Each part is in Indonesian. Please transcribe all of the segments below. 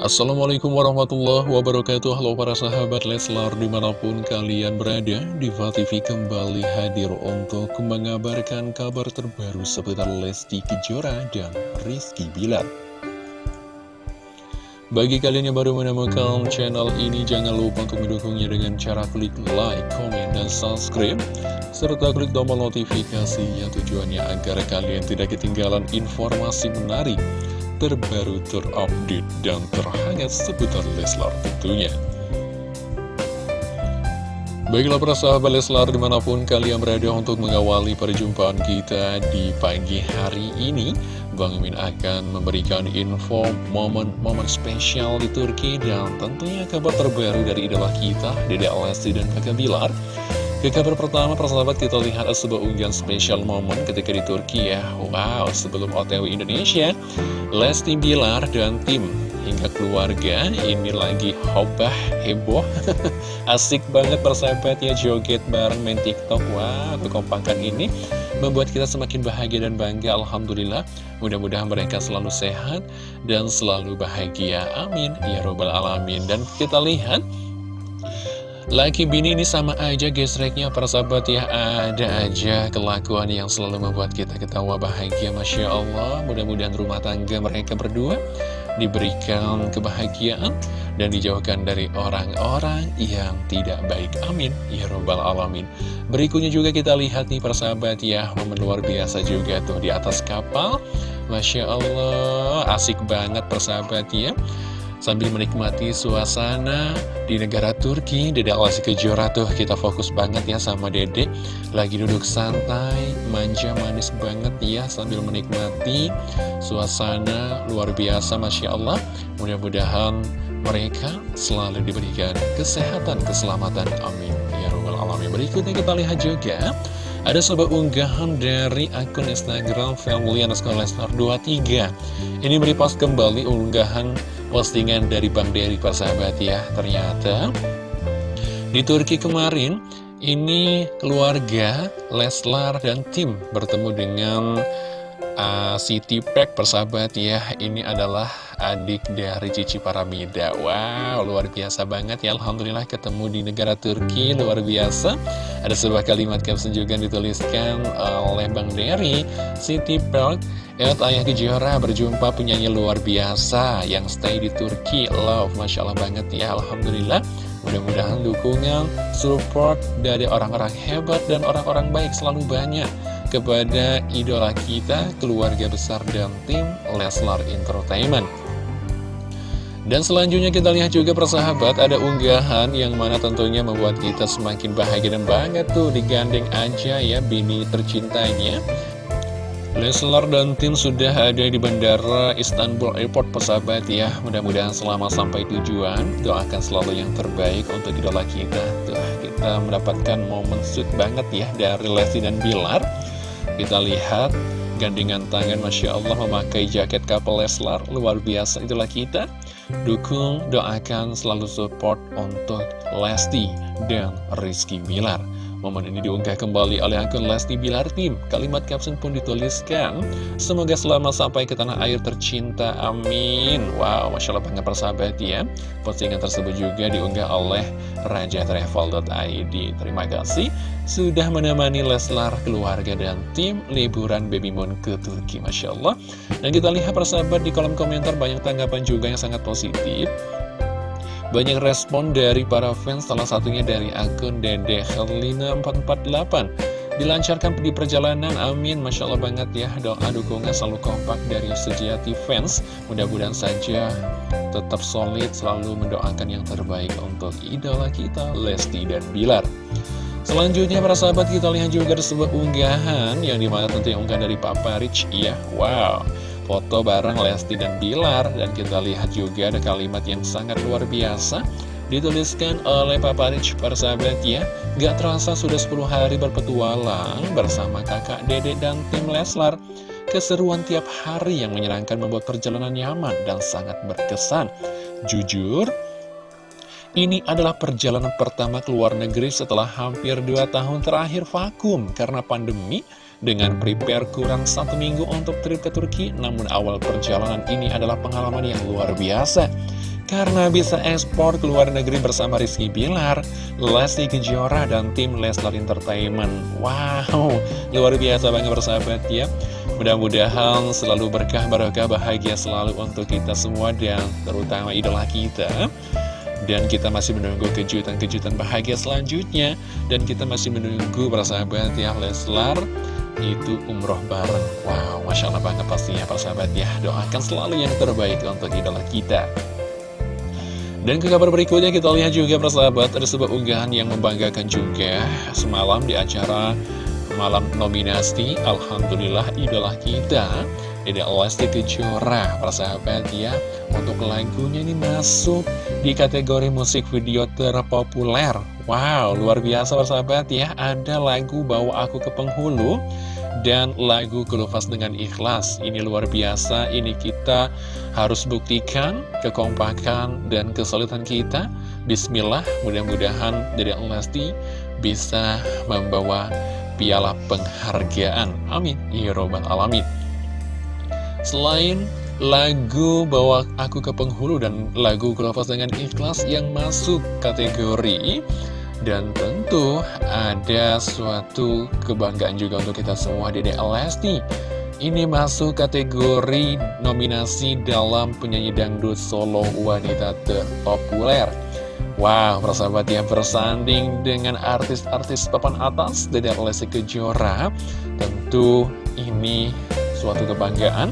Assalamualaikum warahmatullahi wabarakatuh. Halo para sahabat Leslar di mana pun kalian berada Diva TV kembali hadir untuk mengabarkan kabar terbaru seputar Lesti Kejora dan Rizky Bilar. Bagi kalian yang baru menemukan channel ini jangan lupa untuk mendukungnya dengan cara klik like, komen, dan subscribe serta klik tombol notifikasinya tujuannya agar kalian tidak ketinggalan informasi menarik terbaru, terupdate, dan terhangat seputar Leslar tentunya. Baiklah para sahabat Leslar di mana pun kalian berada untuk mengawali perjumpaan kita di pagi hari ini Bang Min akan memberikan info momen-momen spesial di Turki dan tentunya kabar terbaru dari idola kita Dede Alesti dan Kakak Bilar ke kabar pertama, persahabat kita lihat sebuah unggahan spesial momen ketika di Turki ya. Wow, sebelum OTW Indonesia Lesti Bilar dan tim hingga keluarga ini lagi hobah, heboh. Asik banget persahabat ya joget bareng main tiktok. Wah, kekompakan ini membuat kita semakin bahagia dan bangga Alhamdulillah. Mudah-mudahan mereka selalu sehat dan selalu bahagia. Amin. Ya Robbal Alamin. Dan kita lihat Laki bini ini sama aja gesreknya para sahabat ya. Ada aja kelakuan yang selalu membuat kita ketawa bahagia Masya Allah. Mudah-mudahan rumah tangga mereka berdua Diberikan kebahagiaan Dan dijauhkan dari orang-orang yang tidak baik. Amin. Ya Robbal Alamin. Berikutnya juga kita lihat nih para sahabat ya. Momen luar biasa juga tuh di atas kapal. Masya Allah Asik banget persahabat ya Sambil menikmati suasana di negara Turki Dede Alasi Kejora tuh kita fokus banget ya sama Dede Lagi duduk santai, manja manis banget ya Sambil menikmati suasana luar biasa Masya Allah. Mudah-mudahan mereka selalu diberikan kesehatan, keselamatan. Amin. Ya Rabbal Alamin. Berikutnya kita lihat juga ada sebuah unggahan dari akun Instagram Family Underscore Lesnar 23 Ini merepost kembali unggahan postingan dari Bang Dery persahabat ya. Ternyata di Turki kemarin ini keluarga Leslar dan tim bertemu dengan uh, Siti Pack persahabat ya Ini adalah adik dari Cici Paramida. Wow luar biasa banget ya. Alhamdulillah ketemu di negara Turki luar biasa. Ada sebuah kalimat caption juga dituliskan oleh Bang Dery. Siti Pack Et Ayah Kejora berjumpa penyanyi luar biasa yang stay di Turki. Love Masya Allah banget ya Alhamdulillah. Mudah-mudahan dukungan, support dari orang-orang hebat dan orang-orang baik selalu banyak kepada idola kita, keluarga besar dan tim Leslar Entertainment. Dan selanjutnya kita lihat juga persahabat ada unggahan yang mana tentunya membuat kita semakin bahagia dan banget tuh digandeng aja ya bini tercintanya. Leslar dan tim sudah ada di Bandara Istanbul Airport persahabat ya Mudah-mudahan selama sampai tujuan Doakan selalu yang terbaik untuk idola kita Tuh kita mendapatkan momen sweet banget ya Dari Lesti dan Bilar kita lihat gandengan tangan Masya Allah memakai jaket kapal Leslar. Luar biasa itulah kita. Dukung, doakan, selalu support untuk Lesti dan Rizky Bilar Momen ini diunggah kembali oleh akun Lesti Bilar Tim. Kalimat caption pun dituliskan, Semoga selama sampai ke tanah air tercinta, amin. Wow, Masya Allah banget persahabat ya. Postingan tersebut juga diunggah oleh Raja Travel.id. Terima kasih sudah menemani Leslar, keluarga, dan tim liburan Baby Moon ke Turki. Masya Allah. Dan kita lihat persahabat di kolom komentar banyak tanggapan juga yang sangat positif. Banyak respon dari para fans, salah satunya dari akun Dede Helina 448 Dilancarkan di perjalanan, amin. Masya Allah banget ya Doa dukungan selalu kompak dari sejati fans. Mudah-mudahan saja tetap solid Selalu mendoakan yang terbaik untuk idola kita Lesti dan Bilar. Selanjutnya para sahabat kita lihat juga ada sebuah unggahan Yang di mana tentunya unggahan dari Papa Rich Iya, wow foto bareng Lesti dan Bilar. Dan kita lihat juga ada kalimat yang sangat luar biasa. Dituliskan oleh Papa Rich persahabat ya. Gak terasa sudah 10 hari berpetualang bersama kakak Dede dan tim Leslar. Keseruan tiap hari yang menyenangkan membuat perjalanan nyaman dan sangat berkesan. Jujur, ini adalah perjalanan pertama ke luar negeri setelah hampir 2 tahun terakhir vakum karena pandemi dengan prepare kurang satu minggu untuk trip ke Turki, namun awal perjalanan ini adalah pengalaman yang luar biasa. karena bisa ekspor ke luar negeri bersama Rizky Bilar, Lesti Kejora, dan tim Leslar Entertainment. Wow, luar biasa banget bersahabat ya. Mudah-mudahan selalu berkah, barokah, bahagia selalu untuk kita semua dan terutama idola kita. Dan kita masih menunggu kejutan-kejutan bahagia selanjutnya. Dan kita masih menunggu persahabat ya Leslar. Itu umroh bareng. Wow, Masya Allah banget pastinya persahabat ya. Doakan selalu yang terbaik untuk idola kita. Dan ke kabar berikutnya kita lihat juga persahabat Ada sebuah unggahan yang membanggakan juga. Semalam di acara malam nominasi Alhamdulillah idola kita Dede Lesti Kejora persahabat ya. Untuk lagunya ini masuk di kategori musik video terpopuler. Wow luar biasa persahabat ya. Ada lagu Bawa Aku ke Penghulu dan lagu Kelupas dengan Ikhlas. Ini luar biasa, ini kita harus buktikan kekompakan dan kesulitan kita. Bismillah, mudah-mudahan dari Lesti bisa membawa piala penghargaan. Amin, ya robbal alamin Selain lagu Bawa Aku ke Penghulu dan lagu Kelupas dengan Ikhlas yang masuk kategori dan tentu ada suatu kebanggaan juga untuk kita semua Dede Lesti. Ini masuk kategori nominasi dalam penyanyi dangdut solo wanita terpopuler. Wow, persahabat yang bersanding dengan artis-artis papan atas Dede Lesti Kejora Tentu ini suatu kebanggaan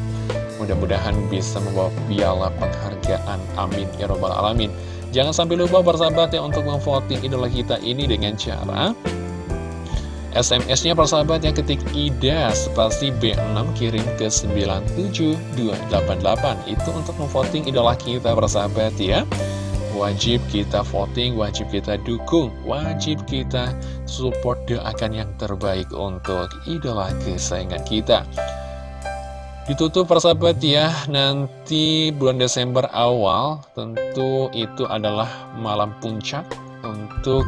Mudah-mudahan bisa membawa piala penghargaan. Amin. Ya Robbal Alamin. Jangan sampai lupa persahabat ya untuk memvoting idola kita ini dengan cara SMS-nya persahabat yang ketik IDA spasi B6 kirim ke 97288 Itu untuk memvoting idola kita persahabat ya. Wajib kita voting, wajib kita dukung, wajib kita support doakan yang terbaik untuk idola kesayangan kita Ditutup persahabat ya, nanti bulan Desember awal tentu itu adalah malam puncak untuk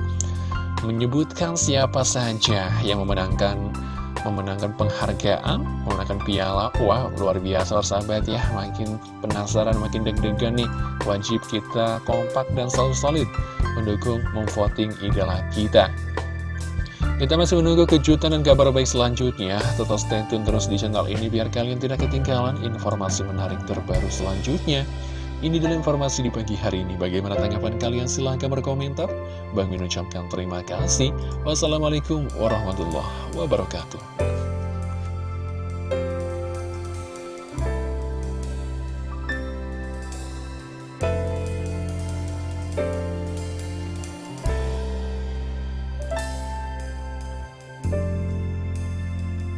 menyebutkan siapa saja yang memenangkan memenangkan penghargaan, memenangkan piala. Wah, luar biasa persahabat ya, makin penasaran, makin deg-degan nih. Wajib kita kompak dan selalu solid mendukung, memvoting idola kita. Kita masih menunggu kejutan dan kabar baik selanjutnya. Tetap stay tune terus di channel ini biar kalian tidak ketinggalan informasi menarik terbaru selanjutnya. Ini adalah informasi di pagi hari ini. Bagaimana tanggapan kalian? Silahkan berkomentar. Bang Min ucapkan terima kasih. Wassalamualaikum warahmatullahi wabarakatuh.